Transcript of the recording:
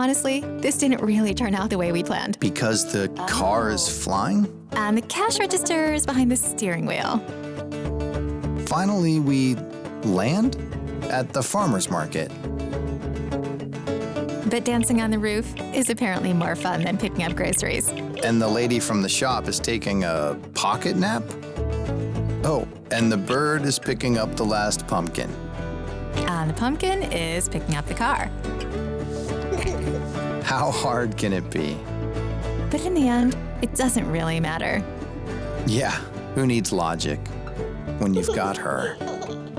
honestly, this didn't really turn out the way we planned. Because the car is flying? And the cash register is behind the steering wheel. Finally, we land at the farmer's market. But dancing on the roof is apparently more fun than picking up groceries. And the lady from the shop is taking a pocket nap? Oh, and the bird is picking up the last pumpkin. And the pumpkin is picking up the car. How hard can it be? But in the end, it doesn't really matter. Yeah, who needs logic when you've got her?